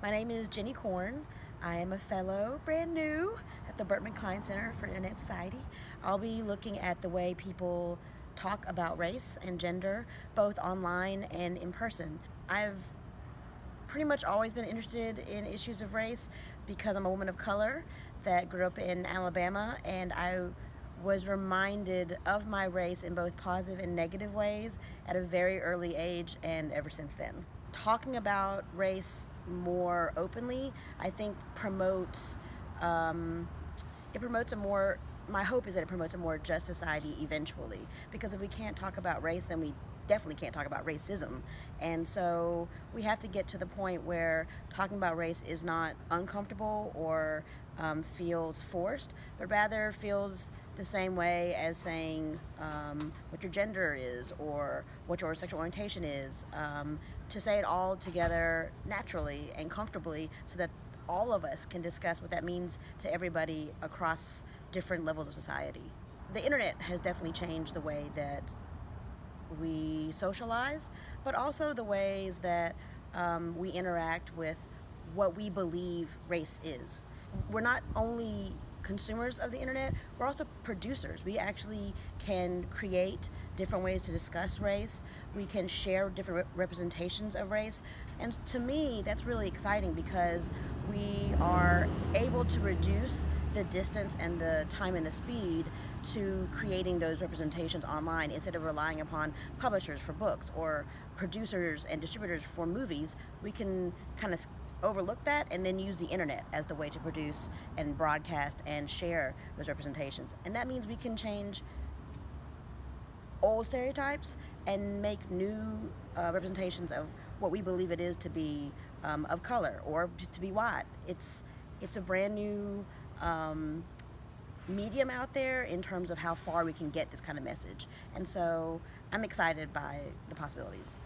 My name is Jenny Korn. I am a fellow, brand new, at the Berkman Klein Center for Internet Society. I'll be looking at the way people talk about race and gender, both online and in person. I've pretty much always been interested in issues of race because I'm a woman of color that grew up in Alabama and I was reminded of my race in both positive and negative ways at a very early age and ever since then talking about race more openly, I think promotes, um, it promotes a more, my hope is that it promotes a more just society eventually. Because if we can't talk about race, then we definitely can't talk about racism. And so we have to get to the point where talking about race is not uncomfortable or um, feels forced, but rather feels the same way as saying um, what your gender is or what your sexual orientation is. Um, to say it all together naturally and comfortably so that all of us can discuss what that means to everybody across different levels of society. The internet has definitely changed the way that we socialize, but also the ways that um, we interact with what we believe race is. We're not only consumers of the internet, we're also producers. We actually can create different ways to discuss race. We can share different re representations of race. And to me, that's really exciting because we are able to reduce the distance and the time and the speed to creating those representations online instead of relying upon publishers for books or producers and distributors for movies. We can kind of overlook that and then use the internet as the way to produce and broadcast and share those representations. And that means we can change old stereotypes and make new uh, representations of what we believe it is to be um, of color or to be white. It's, it's a brand new um, medium out there in terms of how far we can get this kind of message. And so I'm excited by the possibilities.